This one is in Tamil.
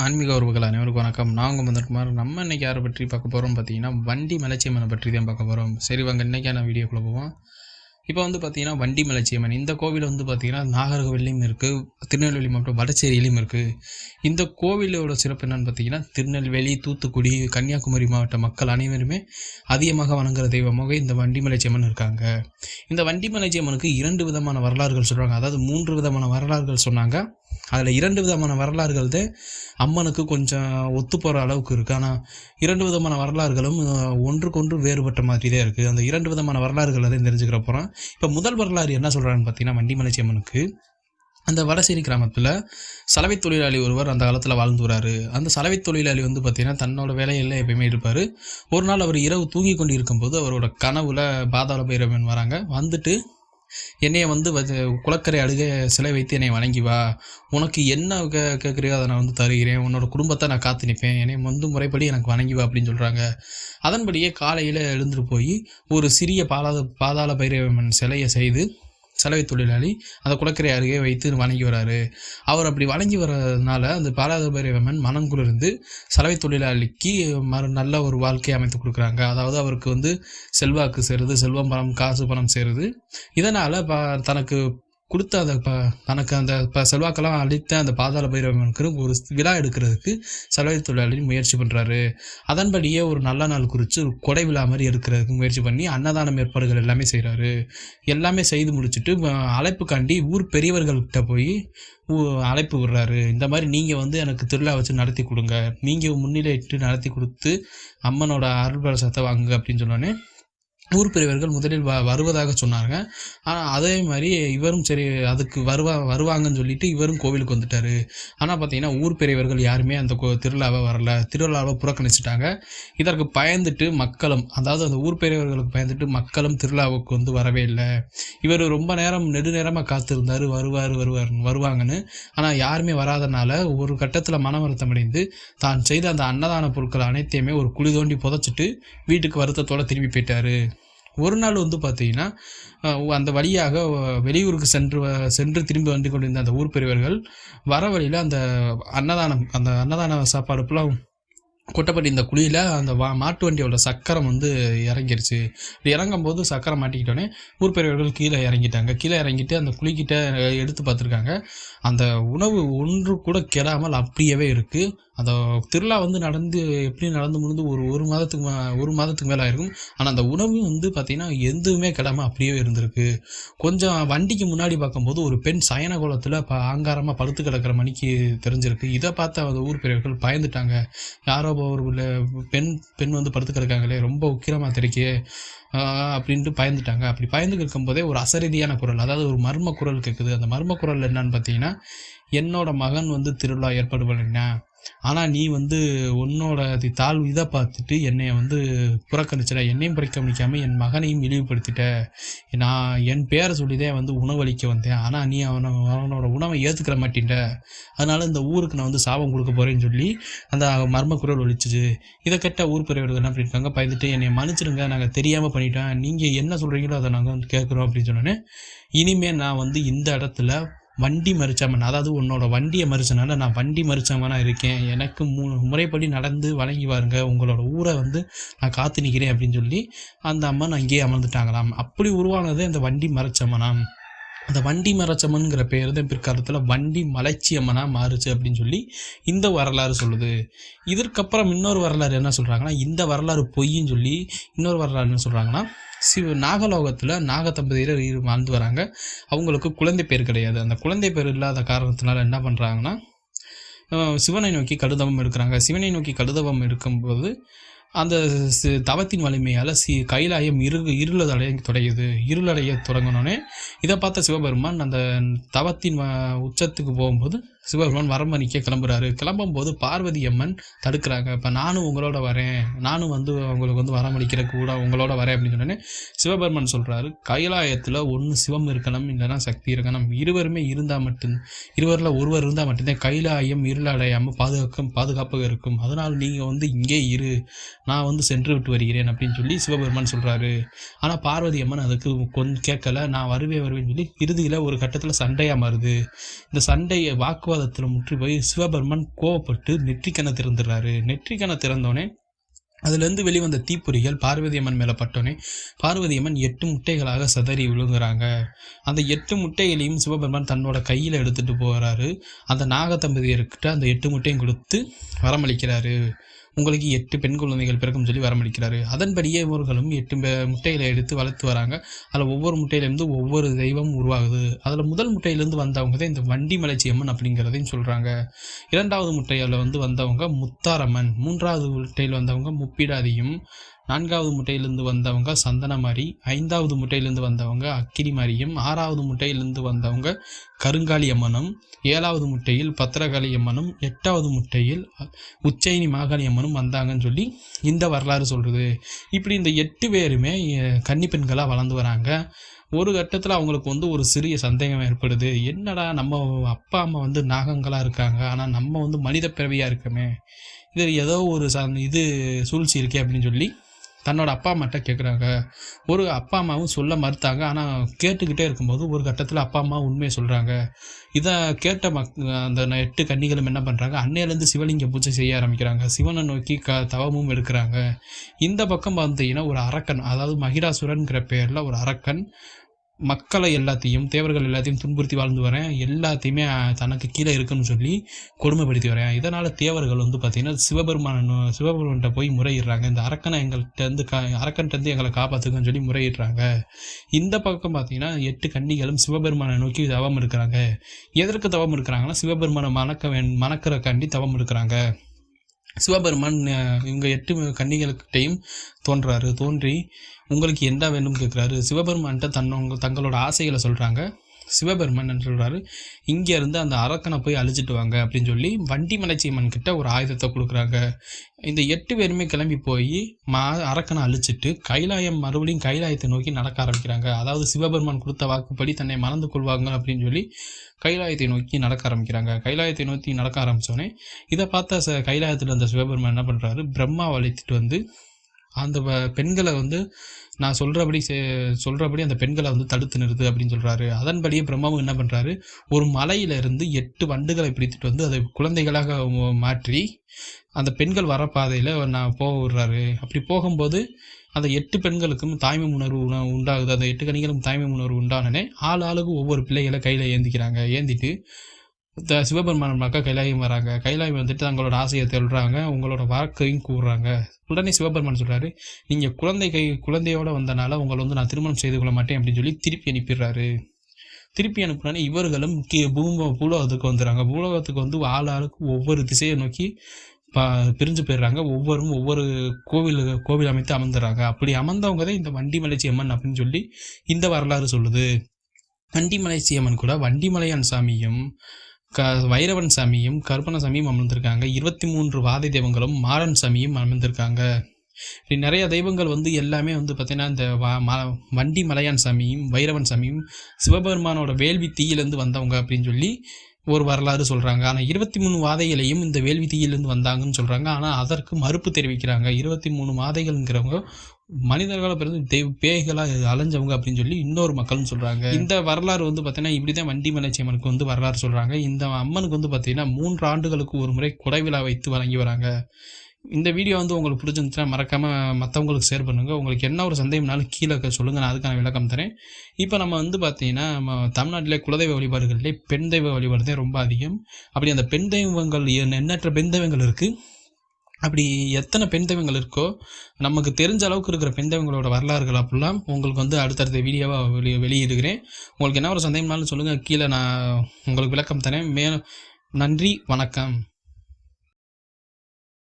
ஆன்மீக உறவுகள் அனைவருக்கும் வணக்கம். நான் உங்கள் மந்தகுமார் நம்ம இன்றைக்கி யாரை பற்றி பார்க்க போகிறோம் பார்த்தீங்கன்னா வண்டி மலைச்சியம்மனை பற்றி தான் பார்க்க போகிறோம் சரி வாங்க இன்றைக்கான வீடியோக்குள்ளே போவோம். இப்போ வந்து பார்த்தீங்கன்னா வண்டி மலைச்சியம்மன். இந்த கோவில் வந்து பார்த்தீங்கன்னா நாகர்கோவிலையும் இருக்குது திருநெல்வேலி மாவட்டம் வடச்சேரியிலையும் இருக்குது இந்த கோவிலோட சிறப்பு என்னென்னு பார்த்தீங்கன்னா திருநெல்வேலி தூத்துக்குடி கன்னியாகுமரி மாவட்ட மக்கள் அனைவருமே அதிகமாக வணங்குற தெய்வமாக இந்த வண்டி மலைச்சியம்மன் இருக்காங்க. இந்த வண்டி மலைச்சியம்மனுக்கு இரண்டு விதமான வரலாறுகள் சொல்கிறாங்க அதாவது மூன்று விதமான வரலாறுகள் சொன்னாங்க. அதில் இரண்டு விதமான வரலாறுகள் தான் அம்மனுக்கு கொஞ்சம் ஒத்து போகிற அளவுக்கு இருக்குது ஆனால் இரண்டு விதமான வரலாறுகளும் ஒன்றுக்கொன்று வேறுபட்ட மாதிரி தான் இருக்குது அந்த இரண்டு விதமான வரலாறுகள் அதையும் தெரிஞ்சுக்கிற போகிறோம் இப்போ முதல் வரலாறு என்ன சொல்கிறான்னு பார்த்தீங்கன்னா வண்டிமலைச்சி அம்மனுக்கு. அந்த வடசேரி கிராமத்தில் சலவை தொழிலாளி ஒருவர் அந்த காலத்தில் வாழ்ந்து வராரு. அந்த சலவை தொழிலாளி வந்து பார்த்தீங்கன்னா தன்னோட வேலையில் எப்பயுமே இருப்பார். ஒரு நாள் அவர் இரவு தூங்கி கொண்டு இருக்கும்போது அவரோட கனவுல பாதாள பைரவன் வராங்க. வந்துட்டு என்னைய வந்து வ- குளக்கரை அழுக சிலை வைத்து என்னை வணங்கி வா. உனக்கு என்ன கே கேட்குறியோ அதை நான் வந்து தருகிறேன். உன்னோட குடும்பத்தை நான் காத்து நிற்பேன் என்னை வந்து முறைப்படி எனக்கு வணங்கி வா அப்படின்னு சொல்கிறாங்க அதன்படியே காலையில் எழுந்துட்டு போய் ஒரு சிறிய பாலாத பாதாள பைரவன் சிலையை செய்து சலவை தொழிலாளி அந்த குளக்கரை அருகே வைத்து வணங்கி வராரு. அவர் அப்படி வணங்கி வர்றதுனால அந்த பாலாத மனம் குளிர்ந்து சலவை தொழிலாளிக்கு மறு நல்ல ஒரு வாழ்க்கையை அமைத்து கொடுக்குறாங்க. அதாவது அவருக்கு வந்து செல்வாக்கு சேருது செல்வம் பணம் காசு பணம் சேருது. இதனால் ப தனக்கு கொடுத்த அதை ப தனக்கு அந்த இப்போ செல்வாக்கெல்லாம் அளித்த அந்த பாதாள பைரவனுக்கு ஒரு விழா எடுக்கிறதுக்கு செலவை தொழிலாளி முயற்சி பண்ணுறாரு அதன்படியே ஒரு நல்ல நாள் குறித்து ஒரு கொடை விழா மாதிரி எடுக்கிறதுக்கு முயற்சி பண்ணி அன்னதானம் ஏற்பாடுகள் எல்லாமே செய்கிறாரு எல்லாமே செய்து முடிச்சுட்டு அழைப்பு அழைப்புக்காண்டி ஊர் பெரியவர்கள்கிட்ட போய் அழைப்பு விடுறாரு. இந்த மாதிரி நீங்கள் வந்து எனக்கு திருவிழா வச்சு நடத்தி கொடுங்க. நீங்கள் முன்னிலையிட்டு நடத்தி கொடுத்து அம்மனோட அருள் பிரசத்தை வாங்குங்க அப்படின்னு சொன்னோன்னே ஊர் பெரியவர்கள் முதலில் வ வருவதாக சொன்னாங்க. ஆனால் அதே மாதிரி இவரும் சரி அதுக்கு வருவா வருவாங்கன்னு சொல்லிட்டு இவரும் கோவிலுக்கு வந்துட்டாரு. ஆனால் பார்த்தீங்கன்னா ஊர் பெரியவர்கள் யாருமே அந்த கோ திருவிழாவை வரல. திருவிழாவை புறக்கணிச்சிட்டாங்க. இதற்கு பயந்துட்டு மக்களும் அதாவது அந்த ஊர் பெரியவர்களுக்கு பயந்துட்டு மக்களும் திருவிழாவுக்கு வந்து வரவே இல்லை. இவர் ரொம்ப நேரம் நெடுநேரமாக காத்திருந்தார். வருவார் வருவார் வருவாங்கன்னு. ஆனால் யாருமே வராதனால ஒரு கட்டத்தில் மன வருத்தம் அடைந்து தான் செய்த அந்த அன்னதான பொருட்கள் அனைத்தையுமே ஒரு குழி தோண்டி புதைச்சிட்டு வீட்டுக்கு வருத்தத்தோடு திரும்பி போயிட்டாரு. ஒரு நாள் வந்து பார்த்தீங்கன்னா அந்த வழியாக வெளியூருக்கு சென்று வ- சென்று திரும்பி வந்து கொண்டிருந்த அந்த ஊர் பெரியவர்கள் வர வழியில் அந்த அன்னதானம் அந்த அன்னதான சாப்பாடு ஃபுல்லாக கொட்டப்பட்டி இந்த குழியில் அந்த வா மாட்டு வண்டியோட சக்கரம் வந்து இறங்கிருச்சு. இப்படி இறங்கும்போது சக்கரம் மாட்டிக்கிட்டோன்னே ஊர் பெரியவர்கள் கீழே இறங்கிட்டாங்க. கீழே இறங்கிட்டு அந்த குழிக்கிட்ட எடுத்து பார்த்துருக்காங்க. அந்த உணவு ஒன்று கூட கெடாமல் அப்படியே இருக்குது அந்த திருவிழா வந்து நடந்து எப்படி நடந்து முடிந்து ஒரு ஒரு மாதத்துக்கு ஒரு மாதத்துக்கு மேலே ஆயிருக்கும். ஆனால் அந்த உணவு வந்து பார்த்திங்கன்னா எதுவுமே கெடாமல் அப்படியே இருந்திருக்கு. கொஞ்சம் வண்டிக்கு முன்னாடி பார்க்கும்போது ஒரு பெண் சயன கோலத்தில் ப ஆங்காரமாக படுத்து கிடக்கிற மணிக்கு தெரிஞ்சிருக்கு. இதை பார்த்து அந்த ஊர் பெரியவர்கள் பயந்துட்டாங்க. யாரோ ஒரு பெண் பெண் வந்து படுத்து கிடக்காங்களே ரொம்ப உக்கிரமாக தெரிக்கே ஆஹ் அப்படின்ட்டு பயந்துட்டாங்க. அப்படி பயந்து இருக்கும்போதே ஒரு அசரீதியான குரல் அதாவது ஒரு மர்ம குரல் கேட்குது அந்த மர்ம குரல் என்னன்னு பார்த்தீங்கன்னா என்னோட மகன் வந்து திருவிழா ஏற்பாடு பண்ணினேன் ஆனால் நீ வந்து உன்னோட தாழ்வு இதை பார்த்துட்டு என்னை வந்து புறக்கணிச்சிட என்னையும் புறக்கணிக்காமல் என் மகனையும் இழிவுபடுத்திட்ட. நான் என் பேரை சொல்லிதான் வந்து உணவளிக்க வந்தேன். ஆனால் நீ அவனை அவனோட உணவை ஏற்றுக்கிற மாட்டேன்ட அதனால் இந்த ஊருக்கு நான் வந்து சாபம் கொடுக்க போகிறேன்னு சொல்லி அந்த மர்ம குரல் ஒழிச்சிச்சு இதை கேட்ட ஊர் பெரியவர்கள் என்ன பண்ணியிருக்காங்க பயந்துட்டு என்னை மன்னிச்சிடுங்க நாங்கள் தெரியாமல் பண்ணிட்டோம். நீங்கள் என்ன சொல்கிறீங்களோ அதை நாங்கள் வந்து கேட்குறோம் அப்படின்னு சொன்னோன்னே இனிமேல் நான் வந்து இந்த இடத்துல வண்டி மறிச்சவன். அதாவது உன்னோட வண்டியை மறிச்சனால நான் வண்டி மறிச்சவனா இருக்கேன். எனக்கு மு முறைப்படி நடந்து வழங்கி வாருங்க. உங்களோட ஊரை வந்து நான் காத்து நிற்கிறேன் அப்படின்னு சொல்லி அந்த அம்மன் அங்கேயே அமர்ந்துட்டாங்களாம். அப்படி உருவானதே அந்த வண்டி மறைச்சவனாம். அந்த வண்டி மரச்சம்மன்கிற பேர் தான் பிற்காலத்தில் வண்டி மலைச்சியம்மனாக மாறுச்சு அப்படின்னு சொல்லி இந்த வரலாறு சொல்லுது. இதற்கப்புறம் இன்னொரு வரலாறு என்ன சொல்கிறாங்கன்னா இந்த வரலாறு பொய்ன்னு சொல்லி இன்னொரு வரலாறு என்ன சொல்கிறாங்கன்னா சிவ நாகலோகத்தில் நாகதம்பதியர் இரு- வாழ்ந்து வராங்க. அவங்களுக்கு குழந்தை பேர் கிடையாது. அந்த குழந்தை பேர் இல்லாத காரணத்தினால என்ன பண்ணுறாங்கன்னா சிவனை நோக்கி கடுதவம் எடுக்கிறாங்க. சிவனை நோக்கி கடுதவம் எடுக்கும்போது அந்த தவத்தின் வலிமையால் சி கைலாயம் இருகு இருளது அடைய தொடையுது இருளடைய தொடங்கினோடனே இதை பார்த்த சிவபெருமான் அந்த தவத்தின் உச்சத்துக்கு போகும்போது சிவபெருமான் வரமணிக்க கிளம்புறாரு. கிளம்பும்போது பார்வதி அம்மன் தடுக்கிறாங்க. இப்போ நானும் உங்களோட வரேன். நானும் வந்து அவங்களுக்கு வந்து வரமளிக்கிற கூட உங்களோட வரேன். அப்படின்னு சொன்னோன்னே சிவபெருமான் சொல்கிறாரு கைலாயத்தில் ஒன்று சிவம் இருக்கணும் இல்லைன்னா சக்தி இருக்கணும். இருவருமே இருந்தால் மட்டும் இருவரில் ஒருவர் இருந்தால் மட்டும்தான் கைலாயம் இருளடையாமல் பாதுகாக்க பாதுகாப்பாக இருக்கும். அதனால் நீங்கள் வந்து இங்கே இரு. நான் வந்து சென்று விட்டு வருகிறேன். அப்படின்னு சொல்லி சிவபெருமான் சொல்கிறாரு ஆனால் பார்வதி அம்மன் அதுக்கு கொஞ்சம் கேட்கல. நான் வருவே வருவேன்னு சொல்லி இறுதியில் ஒரு கட்டத்தில் சண்டையாக மாறுது. இந்த சண்டையை வாக்கு வாக்குவாதத்தில் முற்றி போய் சிவபெருமன் கோவப்பட்டு நெற்றிக்கணை திறந்துடுறாரு. நெற்றிக்கணை திறந்தோடனே அதுலேருந்து வெளிவந்த தீப்பொறிகள் பார்வதி அம்மன் மேலே பட்டோன்னே பார்வதி அம்மன் எட்டு முட்டைகளாக சதறி விழுங்குறாங்க. அந்த எட்டு முட்டைகளையும் சிவபெருமான் தன்னோட கையில் எடுத்துகிட்டு போகிறாரு அந்த நாகத்தம்பதியர்கிட்ட அந்த எட்டு முட்டையும் கொடுத்து வரமளிக்கிறாரு. உங்களுக்கு எட்டு பெண் குழந்தைகள் பிறக்கும் சொல்லி வரமளிக்கிறாரு அதன்படியே இவர்களும் எட்டு முட்டைகளை எடுத்து வளர்த்து வராங்க. அதில் ஒவ்வொரு முட்டையிலேருந்து ஒவ்வொரு தெய்வம் உருவாகுது. அதில் முதல் முட்டையிலேருந்து வந்தவங்க தான் இந்த வண்டி மலைச்சியம்மன் அப்படிங்கிறதையும் சொல்கிறாங்க இரண்டாவது முட்டையில் வந்து வந்தவங்க முத்தாரம்மன். மூன்றாவது முட்டையில் வந்தவங்க முப்பிடாதியும். நான்காவது முட்டையிலிருந்து வந்தவங்க சந்தனமாரி ஐந்தாவது முட்டையிலிருந்து வந்தவங்க அக்கிரிமாரியும் ஆறாவது முட்டையிலிருந்து வந்தவங்க கருங்காலி அம்மனும் ஏழாவது முட்டையில் பத்திரகாளி அம்மனும் எட்டாவது முட்டையில் உச்சயினி மாகாளி அம்மனும் வந்தாங்கன்னு சொல்லி இந்த வரலாறு சொல்கிறது இப்படி இந்த எட்டு பேருமே கன்னிப்பெண்களாக கன்னி பெண்களாக வளர்ந்து வராங்க. ஒரு கட்டத்தில் அவங்களுக்கு வந்து ஒரு சிறிய சந்தேகம் ஏற்படுது. என்னடா நம்ம அப்பா அம்மா வந்து நாகங்களாக இருக்காங்க. ஆனால் நம்ம வந்து மனித பிறவியாக இருக்கமே. இது ஏதோ ஒரு ச இது சூழ்ச்சி இருக்கே அப்படின்னு சொல்லி தன்னோட அப்பா அம்மாட்ட கேட்குறாங்க ஒரு அப்பா அம்மாவும் சொல்ல மறுத்தாங்க. ஆனால் கேட்டுக்கிட்டே இருக்கும்போது ஒரு கட்டத்தில் அப்பா அம்மா உண்மையை சொல்கிறாங்க இதை கேட்ட மக் அந்த எட்டு கன்னிகளும் என்ன பண்ணுறாங்க அன்னையிலேருந்து சிவலிங்க பூஜை செய்ய ஆரம்பிக்கிறாங்க. சிவனை நோக்கி க தவமும் எடுக்கிறாங்க. இந்த பக்கம் பார்த்தீங்கன்னா ஒரு அரக்கன் அதாவது மகிராசுரன்கிற பேரில் ஒரு அரக்கன் மக்களை எல்லாத்தையும் தேவர்கள் எல்லாத்தையும் துன்புறுத்தி வாழ்ந்து வரேன் எல்லாத்தையுமே தனக்கு கீழே இருக்குன்னு சொல்லி கொடுமைப்படுத்தி வரேன் இதனால் தேவர்கள் வந்து பார்த்தீங்கன்னா சிவபெருமான சிவபெருமான்கிட்ட போய் முறையிடுறாங்க. இந்த அரக்கனை எங்கள்கிட்ட இருந்து கா அரக்கன்ட்டேருந்து எங்களை காப்பாற்றுக்குன்னு சொல்லி முறையிடுறாங்க. இந்த பக்கம் பார்த்தீங்கன்னா எட்டு கன்னிகளும் சிவபெருமானை நோக்கி தவம் இருக்கிறாங்க. எதற்கு தவம் இருக்கிறாங்கன்னா சிவபெருமானை மணக்க வேண் கண்டி தவம் இருக்கிறாங்க. சிவபெருமான் இவங்க எட்டு கன்னிகளுக்கிட்டையும் தோன்றாரு. தோன்றி உங்களுக்கு என்ன வேண்டும்? கேட்குறாரு. சிவபெருமான்கிட்ட தன்னவங்க தங்களோட ஆசைகளை சொல்கிறாங்க சிவபெருமன் என்று சொல்கிறாரு இங்கேருந்து அந்த அரக்கனை போய் அழிச்சிட்டு வாங்க அப்படின்னு சொல்லி வண்டி மலைச்சியம்மன் கிட்ட ஒரு ஆயுதத்தை கொடுக்குறாங்க. இந்த எட்டு பேருமே கிளம்பி போய் மா அரக்கனை அழிச்சிட்டு கைலாயம் மறுபடியும் கைலாயத்தை நோக்கி நடக்க ஆரம்பிக்கிறாங்க. அதாவது சிவபெருமான் கொடுத்த வாக்குப்படி தன்னை மறந்து கொள்வாங்க அப்படின்னு சொல்லி கைலாயத்தை நோக்கி நடக்க ஆரம்பிக்கிறாங்க. கைலாயத்தை நோக்கி நடக்க ஆரம்பித்தோடனே இதை பார்த்தா ச கைலாயத்தில் இருந்த சிவபெருமான் என்ன பண்ணுறாரு பிரம்மாவை அழைத்துட்டு வந்து அந்த வ- பெண்களை வந்து நான் சொல்கிறபடி சொல்கிறபடி அந்த பெண்களை வந்து தடுத்து நிறுத்து அப்படின்னு சொல்கிறாரு அதன்படியே பிரம்மாவும் என்ன பண்ணுறாரு ஒரு மலையிலிருந்து எட்டு வண்டுகளை பிடித்துட்டு வந்து அதை குழந்தைகளாக மாற்றி அந்த பெண்கள் வர பாதையில் நான் போக விடுறாரு. அப்படி போகும்போது அந்த எட்டு பெண்களுக்கும் தாய்மை உணர்வு உண்டாகுது. அந்த எட்டு கணிகளும் தாய்மை உணர்வு உண்டானனே ஆள் ஆளுக்கு ஒவ்வொரு பிள்ளைகளை கையில் ஏந்திக்கிறாங்க. ஏந்திட்டு த சிவபெருமான் கைலாயம் வராங்க. கைலாயம் வந்துட்டு தங்களோட ஆசையை சொல்கிறாங்க உங்களோட வாக்கையும் கூறுறாங்க. உடனே சிவபெருமான் சொல்கிறாரு நீங்கள் குழந்தை கை குழந்தையோட வந்தனால உங்களை வந்து நான் திருமணம் செய்து கொள்ள மாட்டேன் அப்படின்னு சொல்லி திருப்பி அனுப்பிடுறாரு. திருப்பி அனுப்புனோடனே இவர்களும் கீ பூம பூலோகத்துக்கு வந்துடுறாங்க. பூலோகத்துக்கு வந்து ஆள் ஆளுக்கு ஒவ்வொரு திசையை நோக்கி ப பிரிஞ்சு போயிடுறாங்க. ஒவ்வொரும் ஒவ்வொரு கோவில் கோவில் அமைத்து அமர்ந்துடுறாங்க. அப்படி அமர்ந்தவங்க தான் இந்த வண்டிமலை அம்மன் அப்படின்னு சொல்லி இந்த வரலாறு சொல்லுது. வண்டிமலை அம்மன் கூட வண்டிமலையான் சாமியும் க வைரவன் சாமியும் கருப்பணசாமியும் அமர்ந்திருக்காங்க. இருபத்தி மூன்று வாதை தெய்வங்களும் மாறன் சாமியும் அமர்ந்திருக்காங்க. இப்படி நிறைய தெய்வங்கள் வந்து எல்லாமே வந்து பார்த்தீங்கன்னா இந்த வண்டி மலையான் சாமியும் வைரவன் சாமியும் சிவபெருமானோட வேள்வி தீயிலேருந்து வந்தவங்க அப்படின்னு சொல்லி ஒரு வரலாறு சொல்கிறாங்க ஆனால் இருபத்தி மூணு வாதைகளையும் இந்த வேள்வி தீயிலேருந்து வந்தாங்கன்னு சொல்கிறாங்க ஆனால் அதற்கு மறுப்பு தெரிவிக்கிறாங்க. இருபத்தி மூணு வாதைகள்ங்கிறவங்க மனிதர்களை பிறந்து தெய்வ பேய்களாக அலைஞ்சவங்க அப்படின்னு சொல்லி இன்னொரு மக்கள்னு சொல்கிறாங்க இந்த வரலாறு வந்து பார்த்தீங்கன்னா இப்படி தான் வண்டி மலைச்சியம்மனுக்கு வந்து வரலாறு சொல்கிறாங்க இந்த அம்மனுக்கு வந்து பார்த்தீங்கன்னா மூன்று ஆண்டுகளுக்கு ஒரு முறை கொடை விழா வைத்து வழங்கி வராங்க. இந்த வீடியோ வந்து உங்களுக்கு பிடிச்சிருந்துச்சுன்னா மறக்காமல் மற்றவங்களுக்கு ஷேர் பண்ணுங்கள் உங்களுக்கு என்ன ஒரு சந்தேகம்னாலும் கீழே சொல்லுங்கள் நான் அதுக்கான விளக்கம் தரேன். இப்போ நம்ம வந்து பார்த்தீங்கன்னா நம்ம தமிழ்நாட்டிலே குலதெய்வ வழிபாடுகளிலே பெண் தெய்வ வழிபாடு தான் ரொம்ப அதிகம். அப்படி அந்த பெண் தெய்வங்கள் எண்ணற்ற பெண் தெய்வங்கள் இருக்குது அப்படி எத்தனை பெண் தெய்வங்கள் இருக்கோ நமக்கு தெரிஞ்ச அளவுக்கு இருக்கிற பெண் தெய்வங்களோட வரலாறுகள் அப்படிலாம் உங்களுக்கு வந்து அடுத்தடுத்த வீடியோவாக வெளி வெளியிடுகிறேன். உங்களுக்கு என்ன ஒரு சந்தேகம்னாலும் சொல்லுங்கள் கீழே நான் உங்களுக்கு விளக்கம் தரேன். மே நன்றி வணக்கம்.